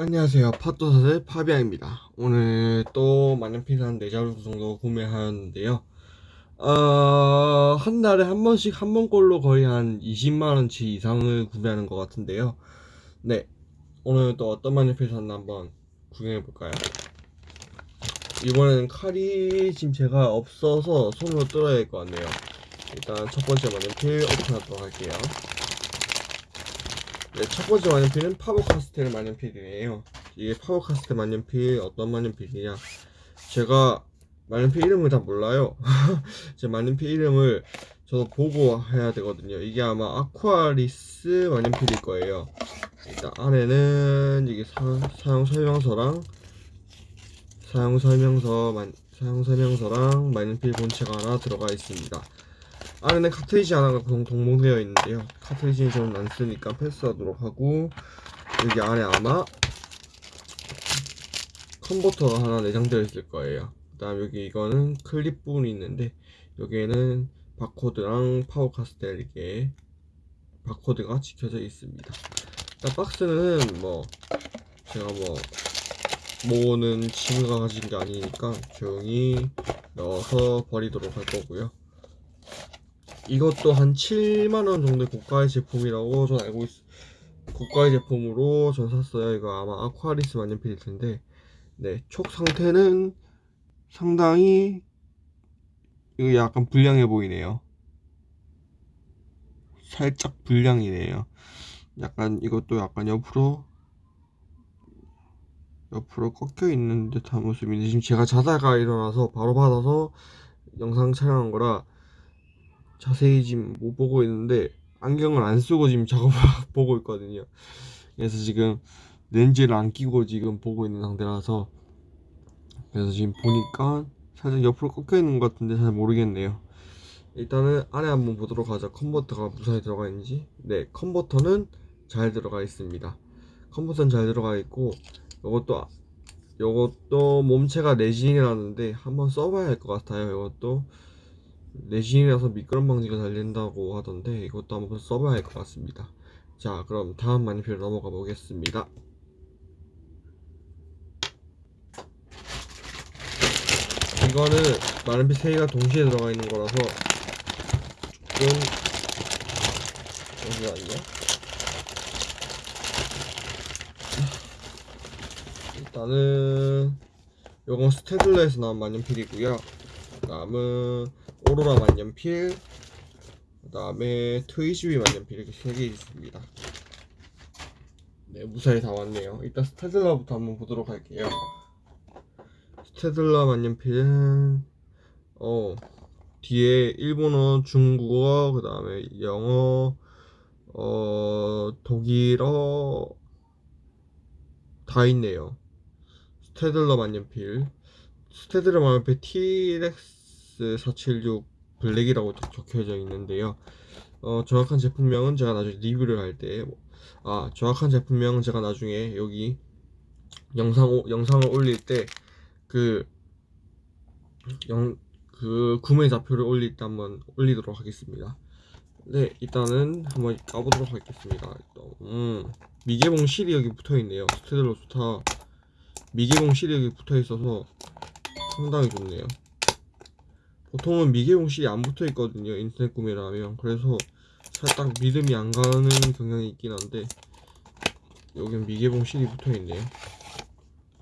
안녕하세요. 팟도사의 파비앙입니다. 오늘 또 만년필한 4자루 정도 구매하였는데요. 어, 한 달에 한 번씩 한 번꼴로 거의 한 20만원치 이상을 구매하는 것 같은데요. 네 오늘 또 어떤 만년필 샀나 한번 구경해 볼까요? 이번에는 칼이 지금 제가 없어서 손으로 뜯어야 될것 같네요. 일단 첫 번째 만년필 오픈하도록 할게요 네, 첫 번째 만년필은 파버카스텔 만년필이에요. 이게 파버카스텔 만년필 어떤 만년필이냐? 제가 만년필 이름을 다 몰라요. 제 만년필 이름을 저도 보고 해야 되거든요. 이게 아마 아쿠아리스 만년필일 거예요. 일단 안에는 이게 사, 용 설명서랑 사용 설명서 만, 사용 설명서랑 만년필 본체가 하나 들어가 있습니다. 안에는 카트리지 하나가 동, 동봉되어 있는데요. 카트리지는 저는 안 쓰니까 패스하도록 하고 여기 안에 아마 컨버터가 하나 내장되어 있을 거예요. 그 다음 여기 이거는 클립 부분이 있는데 여기에는 바코드랑 파버카스텔 이게 바코드가 찍혀져 있습니다. 일단 박스는 뭐 제가 뭐 모으는 친구가 가진 게 아니니까 조용히 넣어서 버리도록 할 거고요 이것도 한 7만원 정도의 고가의 제품이라고 전 알고 있 고가의 제품으로 전 샀어요. 이거 아마 아쿠아리스 만년필일 텐데. 네 촉 상태는 상당히 이거 약간 불량해 보이네요. 살짝 불량이네요. 약간 이것도 약간 옆으로 옆으로 꺾여 있는 듯한 모습인데 지금 제가 자다가 일어나서 바로 받아서 영상 촬영한 거라 자세히 지금 못 보고 있는데 안경을 안 쓰고 지금 작업을 보고 있거든요. 그래서 지금 렌즈를 안 끼고 지금 보고 있는 상태라서 그래서 지금 보니까 살짝 옆으로 꺾여 있는 것 같은데 잘 모르겠네요. 일단은 안에 한번 보도록 하죠. 컨버터가 무사히 들어가 있는지. 네 컨버터는 잘 들어가 있습니다. 컨버터는 잘 들어가 있고 이것도 이것도 몸체가 레진이라는데 한번 써봐야 할 것 같아요 이것도 레진이라서 미끄럼 방지가 잘 된다고 하던데 이것도 한번 써봐야 할 것 같습니다. 자 그럼 다음 마니필 넘어가 보겠습니다. 이거는 마른빛 3개가 동시에 들어가 있는 거라서 조금 잠시만요 일단은 요건 스테들러에서 나온 만년필이고요. 그 다음은 오로라 만년필 그 다음에 트위스비 만년필 이렇게 세 개 있습니다. 네 무사히 다 왔네요. 일단 스테들러부터 한번 보도록 할게요. 스테들러 만년필은 어 뒤에 일본어, 중국어, 그 다음에 영어, 어 독일어 다 있네요. 스테들러 만년필. 스테들러 만년필 TRX S476 블랙이라고 적혀져 있는데요. 어, 정확한 제품명은 제가 나중에 리뷰를 할 때 아 정확한 제품명은 제가 나중에 여기 영상 영상을 올릴 때그 구매 좌표를 올릴 때 한번 올리도록 하겠습니다. 네 일단은 한번 까보도록 하겠습니다. 음, 미개봉 실이 여기 붙어있네요. 스테들로 스타. 미개봉 실이 여기 붙어있어서 상당히 좋네요 보통은 미개봉실이 안 붙어 있거든요 인터넷 구매를 하면. 그래서 살짝 믿음이 안 가는 경향이 있긴 한데 여긴 미개봉 seal이 붙어 있네요.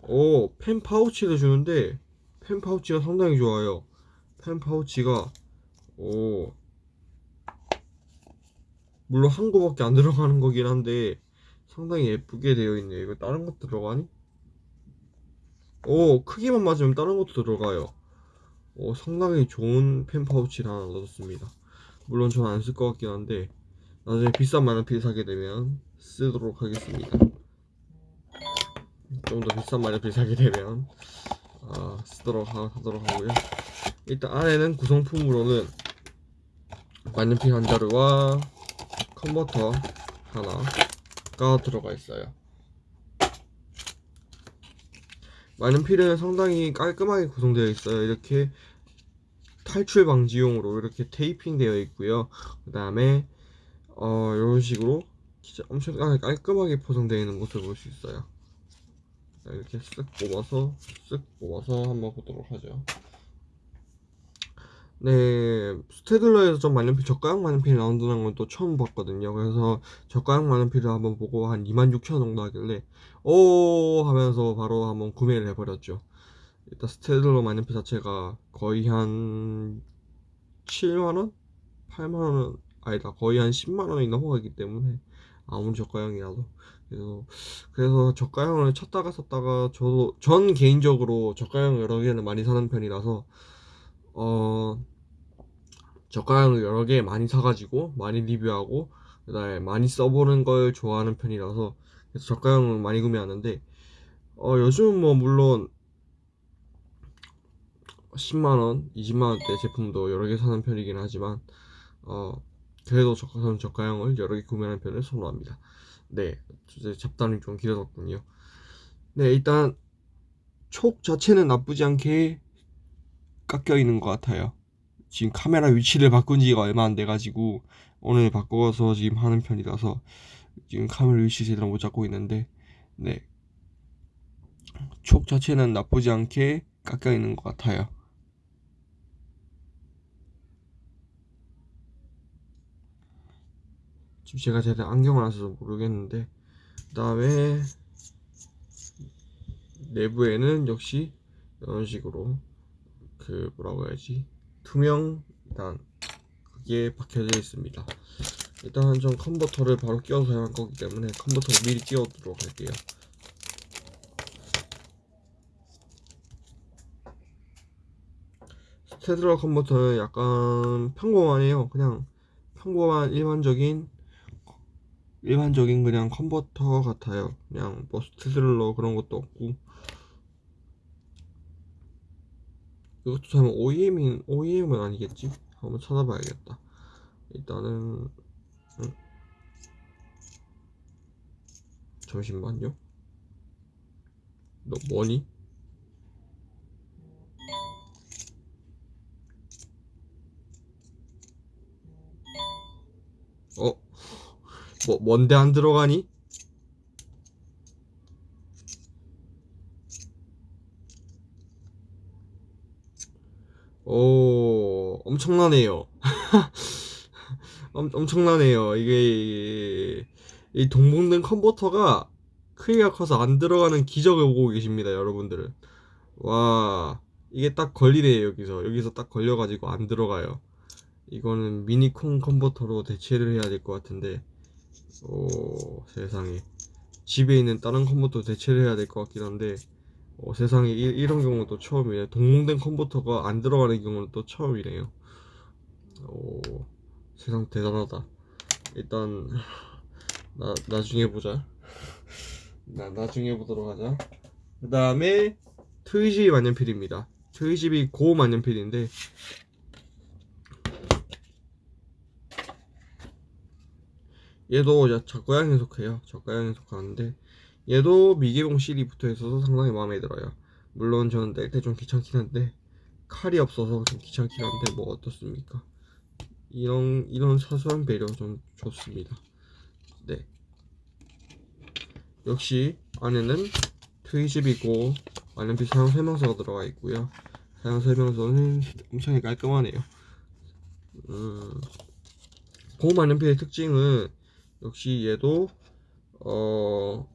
오 펜 파우치를 주는데 펜 파우치가 상당히 좋아요. 펜 파우치가 오. 물론 한 거밖에 안 들어가는 거긴 한데 상당히 예쁘게 되어 있네요. 이거 다른 것도 들어가니? 오 크기만 맞으면 다른 것도 들어가요 어, 상당히 좋은 펜 파우치를 하나 넣었습니다. 물론 저는 안 쓸 것 같긴 한데 나중에 비싼 만년필 사게 되면 쓰도록 하겠습니다. 좀 더 비싼 만년필 사게 되면 어, 쓰도록 하, 하도록 하고요. 일단 안에는 구성품으로는 만년필 한 자루와 컨버터 하나가 들어가 있어요 많은 필은 상당히 깔끔하게 구성되어 있어요 이렇게 탈출 방지용으로 이렇게 테이핑 되어 있고요 그 다음에 어 이런 식으로 진짜 엄청 깔끔하게 포장되어 있는 모습을 볼 수 있어요 자, 이렇게 쓱 뽑아서 쓱 뽑아서 한번 보도록 하죠. 네, 스테들러에서 좀 만년필 저가형 만년필이 나온다는 건 또 처음 봤거든요. 그래서 저가형 만년필을 한번 보고 한 26,000원 정도 하길래 오 하면서 바로 한번 구매를 해버렸죠. 일단 스테들러 만년필 자체가 거의 한 7만원? 8만원 아니다 거의 한 10만원이 넘어가기 때문에 아무리 저가형이라도 그래서 그래서 저가형을 찾다가 썼다가 저도 전 개인적으로 저가형 여러 개를 많이 사는 편이라서 어 저가형을 여러 개 많이 사가지고 많이 리뷰하고 그다음에 많이 써보는 걸 좋아하는 편이라서 그래서 저가형을 많이 구매하는데 어 요즘 뭐 물론 10만원, 20만원대 제품도 여러 개 사는 편이긴 하지만 어 그래도 저가, 저는 저가형을 여러 개 구매하는 편을 선호합니다. 네 잡담이 좀 길어졌군요. 네 일단 촉 자체는 나쁘지 않게 깎여 있는 것 같아요. 지금 카메라 위치를 바꾼 지가 얼마 안 돼가지고 오늘 바꿔서 지금 하는 편이라서 지금 카메라 위치 제대로 못 잡고 있는데 네. 촉 자체는 나쁘지 않게 깎여 있는 것 같아요. 지금 제가 제대로 안경을 안 써서 모르겠는데 그 다음에 내부에는 역시 이런 식으로 그 뭐라고 해야지 투명 일단 그게 박혀져 있습니다 일단 좀 컨버터를 바로 끼워서 사용할 거기 때문에 컨버터를 미리 끼워두도록 할게요. Staedtler 컨버터는 약간 평범하네요. 그냥 평범한 일반적인 일반적인 그냥 컨버터 같아요. 그냥 뭐 Staedtler 그런 것도 없고. 이것도 설마 OEM인 OEM은 아니겠지? 한번 찾아봐야겠다. 일단은 응? 잠시만요 너 뭐니? 어? 뭐 뭔데 안 들어가니? 오 엄청나네요 엄, 엄청나네요. 이게 이 동봉된 컨버터가 크기가 커서 안 들어가는 기적을 보고 계십니다 여러분들은. 와 이게 딱 걸리네요 여기서. 여기서 딱 걸려가지고 안 들어가요. 이거는 미니콘 컨버터로 대체를 해야 될 것 같은데. 오 세상에. 집에 있는 다른 컨버터 대체를 해야 될 것 같긴 한데. 어, 세상에. 이, 런 경우도 처음이네. 동봉된 컨버터가 안 들어가는 경우는 또 처음이네요. 오 세상 대단하다. 일단 나, 나중에 보자. 나, 나중에 보도록 하자. 그 다음에 트위집이 만년필입니다. 트위집이 고 만년필인데 얘도 저가형에 속해요. 저가형에 속하는데 얘도 미개봉 실이 붙어 있어서 상당히 마음에 들어요. 물론 저는 뗄 때 좀 귀찮긴 한데 칼이 없어서 좀 귀찮긴 한데 뭐 어떻습니까 이런 이런 사소한 배려 좀 좋습니다. 네. 역시 안에는 트위집이고 만년필 사용 설명서가 들어가 있고요. 사용 설명서는 엄청 깔끔하네요. 음, 고무 만년필의 특징은 역시 얘도 어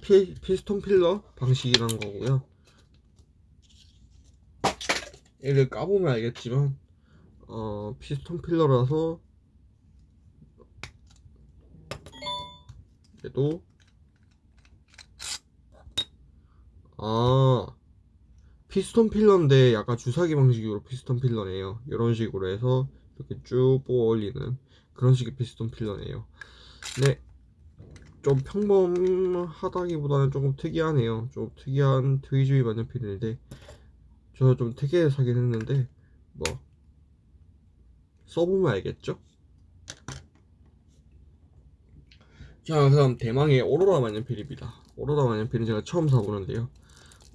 피, 피스톤 필러 방식이라는 거고요. 얘를 까보면 알겠지만 어 피스톤 filler라서 얘도 아 피스톤 filler인데 약간 주사기 방식으로 피스톤 filler네요 이런 식으로 해서 이렇게 쭉 뽑아 올리는 그런 식의 피스톤 필러네요 네. 좀 평범하다기보다는 조금 특이하네요. 좀 특이한 트위주의 만년필인데 저 좀 특이하게 사긴 했는데 뭐 써보면 알겠죠? 자 그럼 대망의 오로라 만년필입니다. 오로라 만년필은 제가 처음 사보는데요.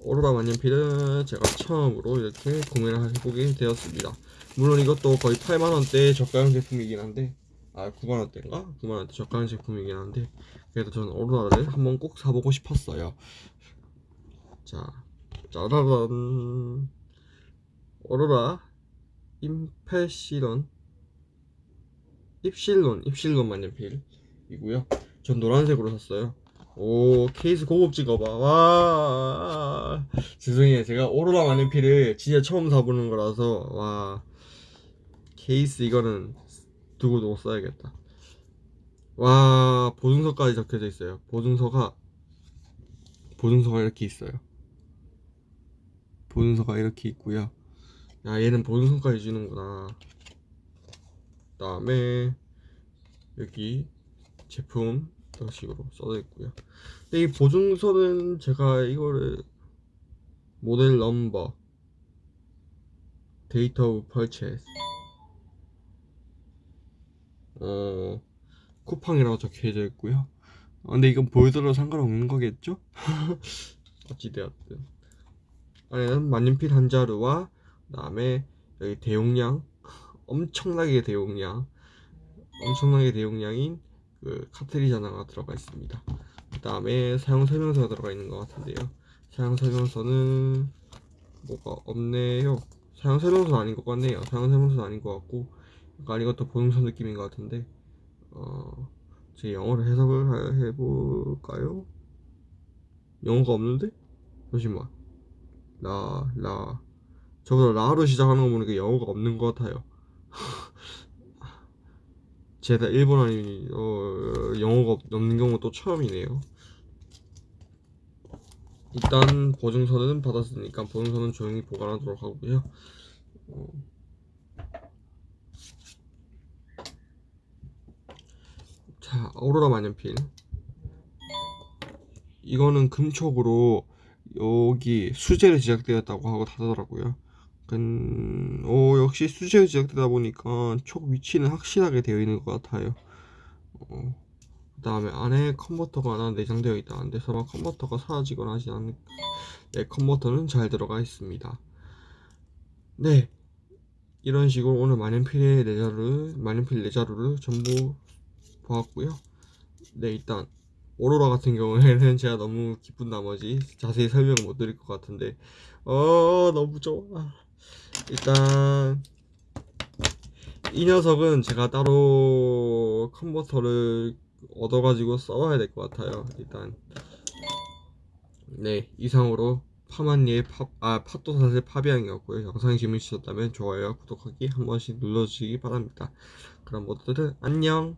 오로라 만년필은 제가 처음으로 이렇게 구매를 해보게 되었습니다. 물론 이것도 거의 8만원대 저가형 제품이긴 한데 아 9만원대인가? 9만원대 저가형 제품이긴 한데 그래도 저는 오로라를 한번 꼭 사보고 싶었어요 자 짜라란 오로라 임페시론 입실론 입실론 만년필이고요. 전 노란색으로 샀어요. 오 케이스 고급진 거봐 와. 죄송해요. 제가 오로라 만년필을 진짜 처음 사보는 거라서 와. 케이스 이거는 두고 두고 써야겠다. 와 보증서까지 적혀져 있어요. 보증서가 보증서가 이렇게 있어요. 보증서가 이렇게 있고요. 야 얘는 보증서까지 주는구나. 그 다음에 여기 제품 이런 식으로 써져 있고요. 근데 이 보증서는 제가 이거를 model number date of purchase 어 쿠팡이라고 적혀져 있고요. 어, 근데 이건 보여드려도 상관없는 거겠죠? 어찌되었든. 안에는 만년필 한 자루와 그 다음에 여기 대용량 엄청나게 대용량 엄청나게 대용량인 그 카트리지 하나가 들어가 있습니다. 그 다음에 사용 설명서가 들어가 있는 것 같은데요. 사용 설명서는 뭐가 없네요. 사용 설명서는 아닌 것 같네요. 사용 설명서는 아닌 것 같고 약간 이것도 보증서 느낌인 것 같은데 어, 제 영어로 해석을 하- 해볼까요? 영어가 없는데? 잠시만. 라, 라. 저보다 라로 시작하는 거 보니까 영어가 없는 것 같아요 제가 일본 아니 어, 영어가 없- 없는 경우 또 처음이네요. 일단 보증서는 받았으니까 보증서는 조용히 보관하도록 하고요. 어, 자 오로라 만년필. 이거는 금촉으로 여기 수제로 제작되었다고 하고 하더라고요 근, 오, 역시 수제로 제작되다 보니까 촉 위치는 확실하게 되어 있는 것 같아요. 어, 그 다음에 안에 컨버터가 하나 내장되어 있다는데 설마 컨버터가 사라지거나 하지 않을 네 컨버터는 잘 들어가 있습니다. 네. 이런 식으로 오늘 만년필의 내자루를 만년필 내자루를 전부 보았고요. 네 일단 오로라 같은 경우에는 제가 너무 기쁜 나머지 자세히 설명을 못 드릴 것 같은데. 어 너무 좋아 일단 이 녀석은 제가 따로 컨버터를 얻어가지고 써봐야 될 것 같아요. 일단 네 이상으로 파만니의 팝, 아 팟도 사실 파비앙이었고요. 영상이 재밌으셨다면 좋아요와 구독하기 한 번씩 눌러주시기 바랍니다. 그럼 모두들 안녕